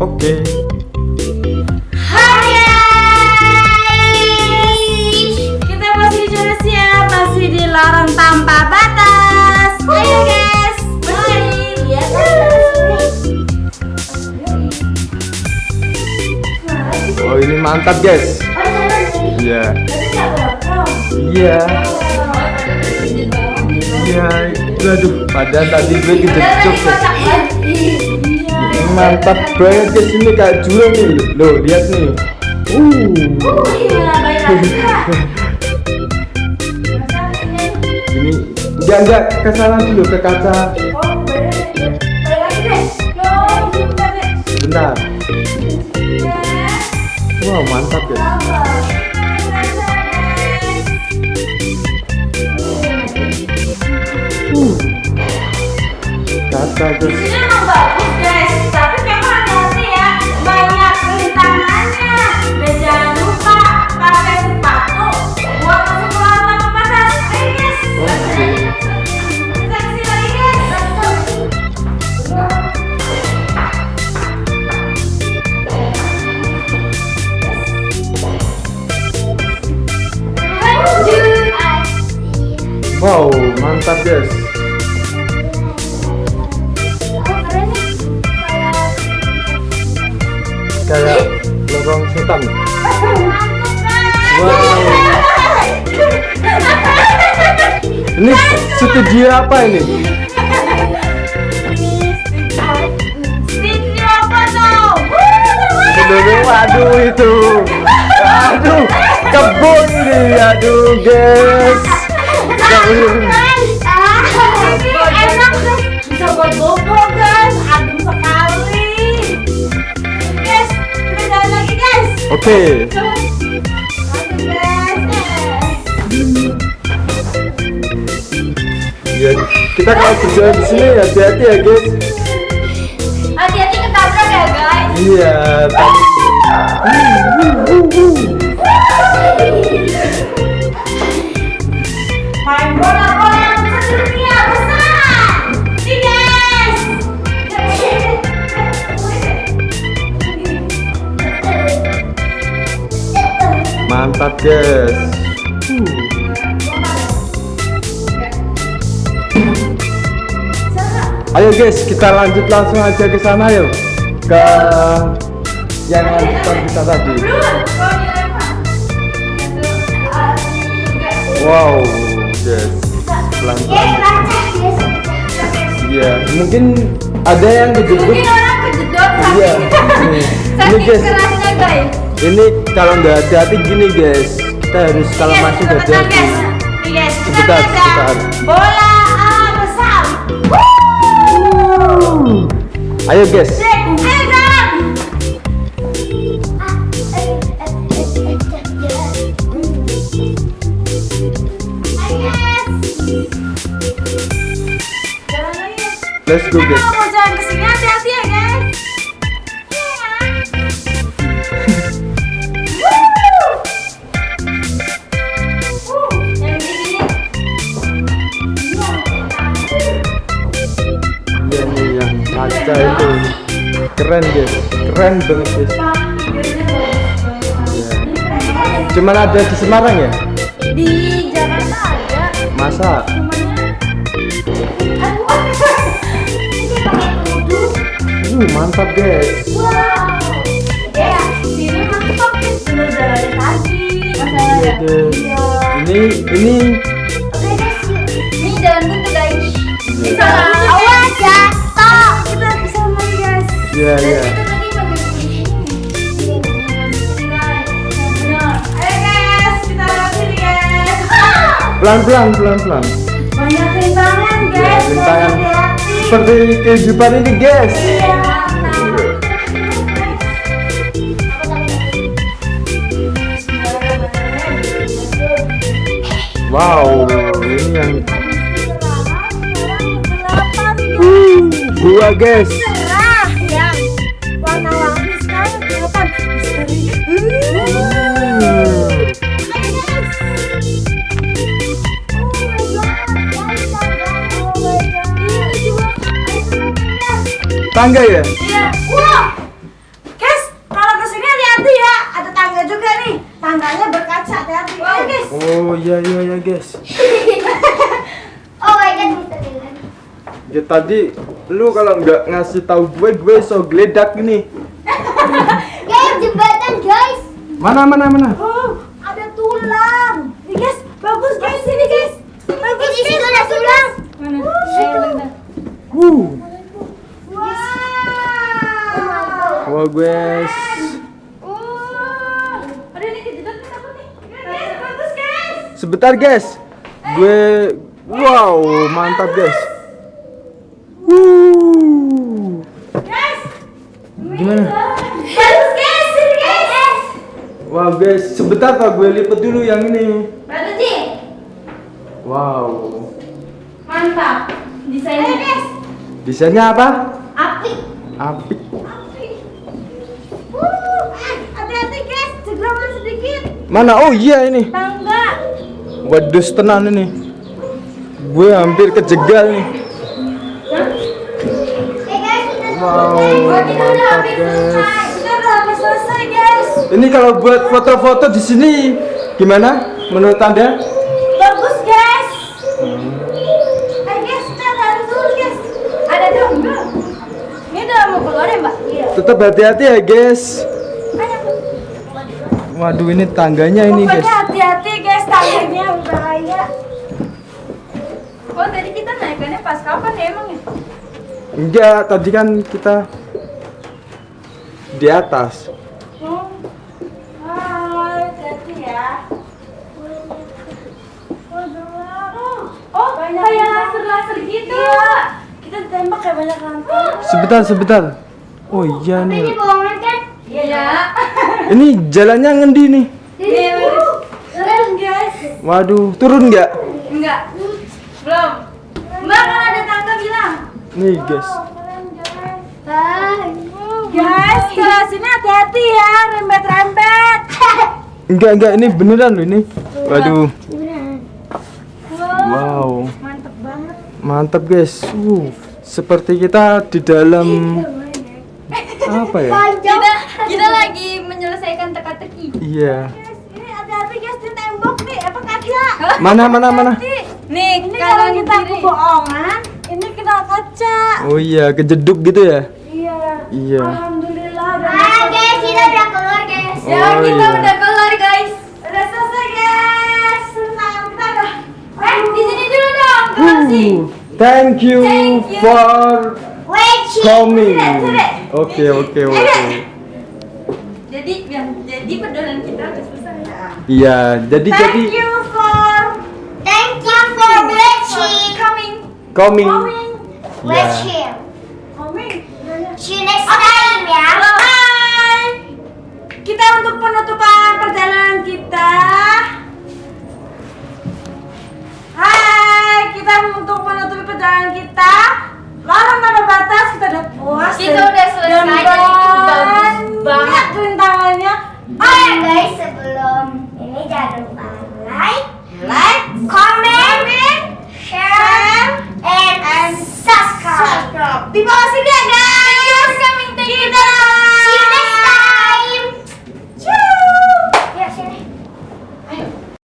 Oke. Hai guys Kita masih di Indonesia Masih di lorong tanpa batas Ayo guys Mari Lihat Oh ini mantap guys. Iya. Iya. Iya. Aduh, padahal tadi gue. Ini mantap banget guys ini kayak jurang nih. Loh, lihat nih. Uh. Ini enggak enggak ke sana dulu ke kaca. Bentar. Wow, mantap ya. Wow, mantap guys. Kayak lorong setan. Wow. Ini studio apa ini? Dulu, waduh itu. Aduh, kebun ini. Aduh, guys. Ini enak guys, bisa buat bobo guys, adem sekali. Guys, kita jalan lagi guys. Oke. Guys. Ya, kita kalau berjalan di sini hati-hati ya, guys. Hati-hati ketabrak ya guys. Iya, guys. Ayo guys, kita lanjut langsung aja ke sana yuk. Ke yang lanjutan kita tadi. Wow, guys. Pelan-pelan. Iya, mungkin ada yang kejedut. Mungkin orang kejedot Iya. Ini guys. Ini kalau nggak hati-hati gini guys. Kita harus kalau masuk sebentar, hati-hati. kita Sebentar, sebentar. Bola besar. Ayo guys. Cek, ayo guys. Let's go guys. Kaca itu. Keren guys. Keren banget guys. Iya. Cuman ada di Semarang ya? Di Jakarta ada. Masa? Uh, mantap guys. Wow. Ya, sini mantap guys. Tadi. Ini ini pelan-pelan pelan-pelan. Banyak rintangan guys. Iya, rintangan. Seperti kehidupan ini guys. Iya. Wow, ini yang Uh, gua guys. tangga ya? Iya. Wow. Guys, kalau ke sini hati-hati ya. Ada tangga juga nih. Tangganya berkaca hati-hati. Wow. Guys. Oh iya iya iya guys. oh my god, Ya tadi lu kalau nggak ngasih tahu gue, gue so geledak nih. guys, jembatan guys. Mana mana mana? Oh, ada tulang. Nih guys, bagus guys sini guys. Bagus guys, ada tulang. Mana? Oh, Ayo, bentar. Uh. Bagus guys. Sebentar guys. Gue wow, mantap guys. Wuh. Guys. Gimana? Bagus guys, ini guys. Wow guys, sebentar pak gue lipet dulu yang ini. Wow. Mantap. Desainnya. Desainnya apa? Api. Apik. Api. Uh, hati-hati guys, Mana? Oh iya ini. Tangga. Waduh tenan ini. Gue hampir kejegal nih. Eh Wow, kita udah mantap habis selesai. guys. Selesai. Ini kalau buat foto-foto di sini gimana? Menurut anda? Bagus guys. Ayo guys, kita harus dulu guys. Ada dong? Ini udah mau keluar ya mbak? Iya. Tetap hati-hati ya guys. Waduh ini tangganya ini Pokoknya guys. hati-hati guys, tangganya bahaya. Oh tadi kita naikannya pas kapan ya emang ya? Enggak, tadi kan kita di atas. Oh, ya. Oh, kayak laser-laser gitu. Kita tembak kayak banyak. Sebentar, sebentar. Oh iya ini nih. bohongan kan? Iya. Ini jalannya ngendi nih? Nih, turun guys. Waduh, turun nggak? Enggak. Belum. Mbak kalau ada tangga bilang. Nih guys. Guys, kalau sini hati-hati ya, rembet-rembet. Enggak, enggak ini beneran loh ini. Waduh. Wow, Wow. mantep banget. Mantap guys. Uh, seperti kita di dalam apa ya? Panjang. kita lagi menyelesaikan teka-teki. Iya. Guys, ini hati-hati guys di tembok nih, apa kaca? Mana mana mana? Nih, ini kalau kita kebohongan, ini kena kaca. Oh iya, kejeduk gitu ya? Iya. Iya. Alhamdulillah. udah Ah guys, kita udah keluar guys. Oh, iya. keluar guys. Udah selesai guys. Senang kita udah. Eh, di sini dulu dong. Kasih. Uh, thank you Thank you. for coming. Oke oke oke. Jadi, ya, jadi perdolan kita udah selesai. Iya, jadi jadi Thank you for Thank you for watching. coming. coming. Coming. Watching. Coming. See you next time ya. Bye. Kita untuk penutupan perjalanan kita. Hai, kita untuk larang tanpa batas kita udah puas kita udah selesai dan bagus banget. rintangannya. Oh guys sebelum